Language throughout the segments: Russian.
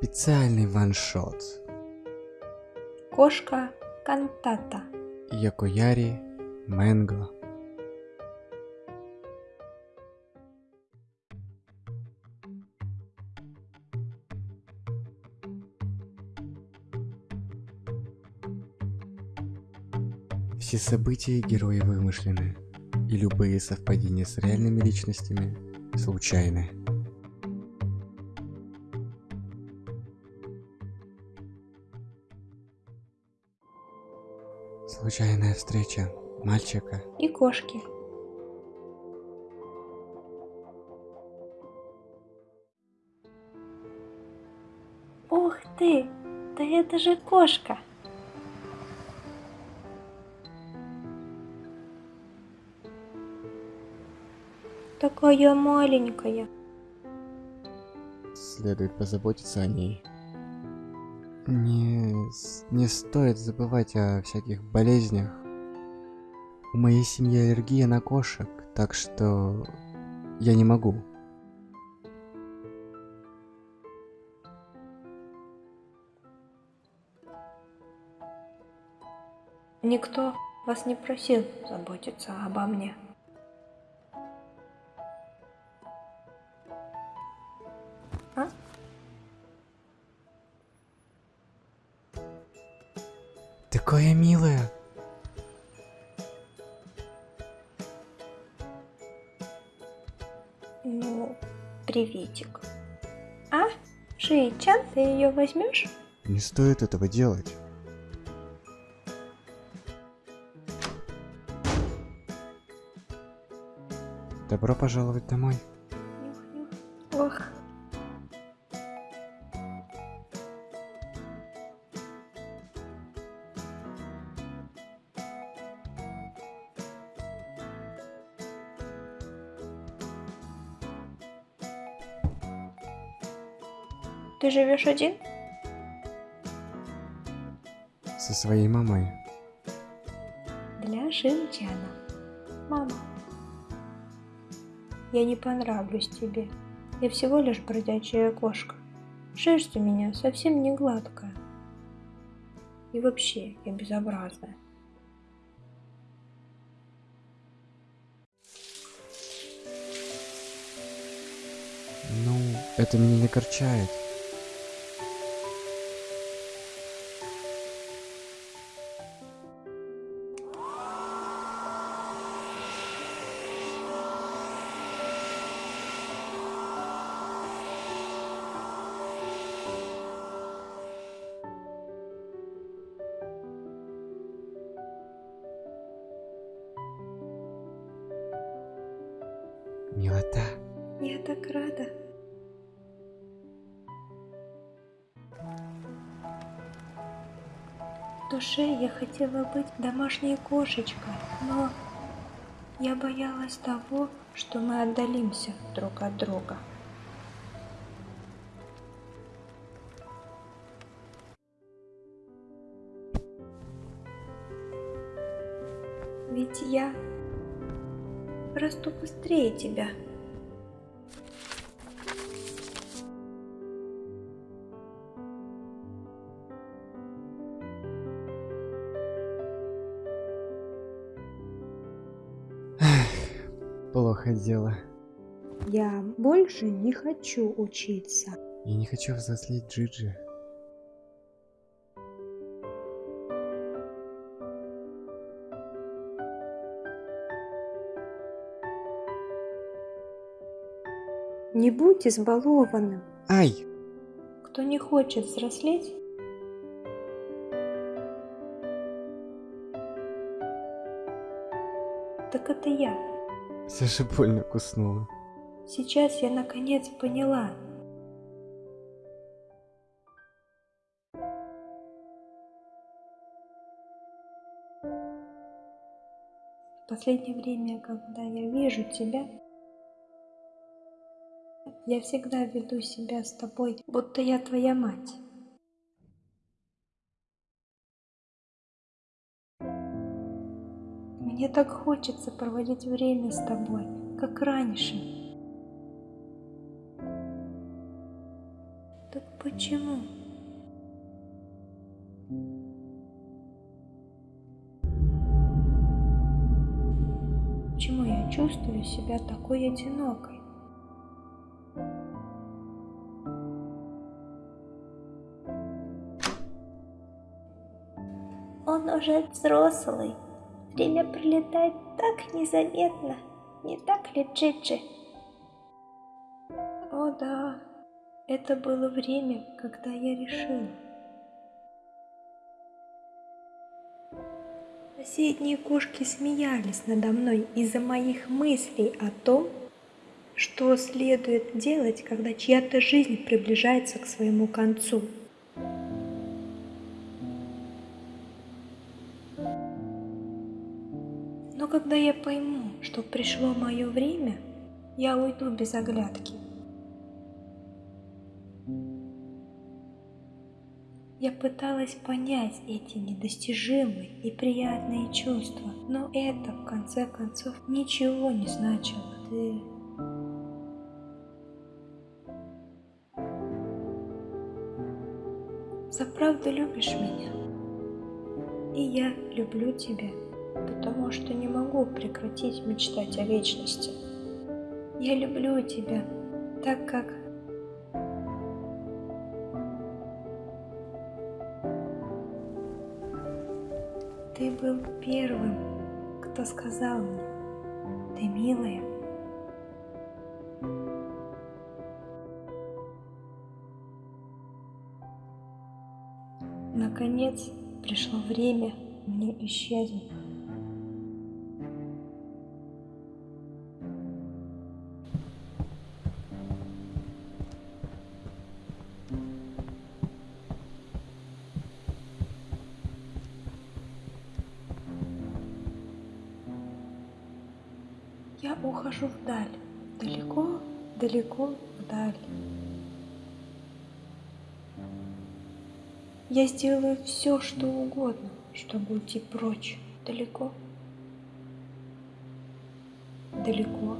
Специальный ваншот. Кошка кантата. Якояри Мэнго. Все события герои вымышлены, и любые совпадения с реальными личностями случайны. Случайная встреча мальчика И кошки. Ух ты! Да это же кошка! Такая маленькая. следует позаботиться о ней. Не, не стоит забывать о всяких болезнях. У моей семьи аллергия на кошек, так что я не могу. Никто вас не просил заботиться обо мне. А? Такое милое. Ну, приветик. А? Шиичан, ты ее возьмешь? Не стоит этого делать. Добро пожаловать домой. Ты живешь один? Со своей мамой. Для Шинчана. Мама. Я не понравлюсь тебе. Я всего лишь бродячая кошка. Шерсть у меня совсем не гладкая. И вообще, я безобразная. Ну, это меня не корчает. Милота. Я так рада. В душе я хотела быть домашней кошечкой, но я боялась того, что мы отдалимся друг от друга. Ведь я расту быстрее тебя. Плохо дело. Я больше не хочу учиться. Я не хочу взрослеть Джиджи. Не будь избалованным. Ай! Кто не хочет взрослеть, так это я. Все же больно куснула. Сейчас я наконец поняла. В последнее время, когда я вижу тебя, я всегда веду себя с тобой, будто я твоя мать. Мне так хочется проводить время с тобой, как раньше. Так почему? Почему я чувствую себя такой одинокой? Он уже взрослый. Время пролетает так незаметно. Не так ли, Джиджи? О да, это было время, когда я решила. Соседние кошки смеялись надо мной из-за моих мыслей о том, что следует делать, когда чья-то жизнь приближается к своему концу. Но когда я пойму, что пришло мое время, я уйду без оглядки. Я пыталась понять эти недостижимые и приятные чувства, но это, в конце концов, ничего не значило. Ты... Заправду любишь меня, и я люблю тебя, потому что не могу прекратить мечтать о вечности. Я люблю тебя, так как Ты был первым, кто сказал мне, ты милая. Наконец пришло время мне исчезнуть. Ухожу вдаль, далеко, далеко вдаль. Я сделаю все, что угодно, чтобы уйти прочь, далеко, далеко.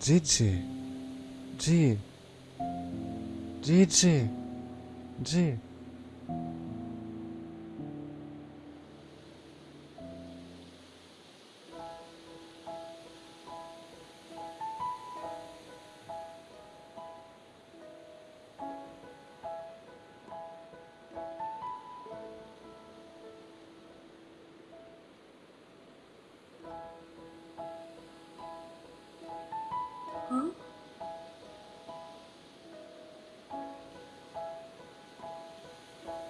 Джиджи. Джи. Джиджи. Джи. А?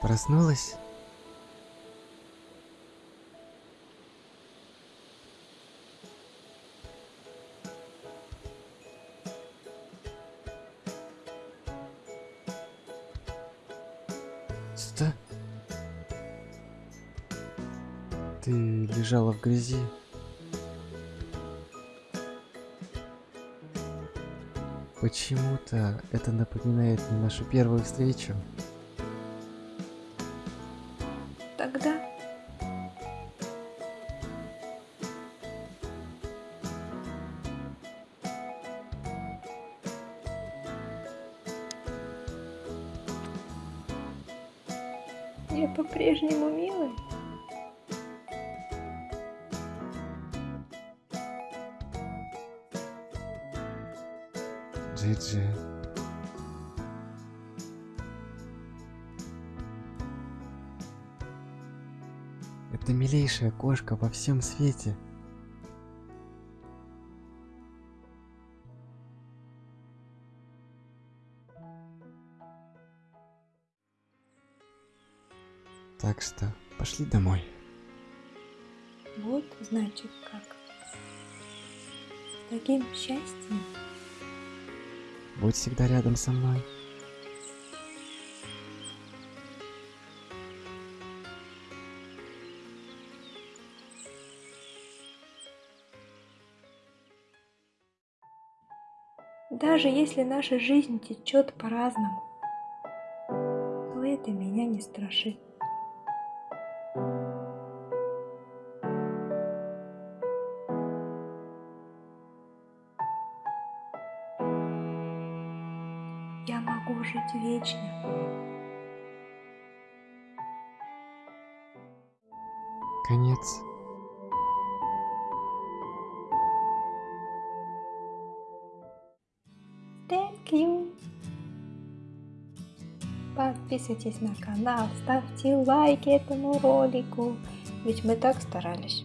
Проснулась? Что? Ты лежала в грязи? Почему-то это напоминает мне нашу первую встречу. Я по-прежнему милая. Джиджи. Это милейшая кошка во всем свете. Так что пошли домой. Вот значит как. С таким счастьем Будь всегда рядом со мной. Даже если наша жизнь течет по-разному, то это меня не страшит. Я могу жить вечно. Конец. Thank you. Подписывайтесь на канал, ставьте лайки этому ролику, ведь мы так старались.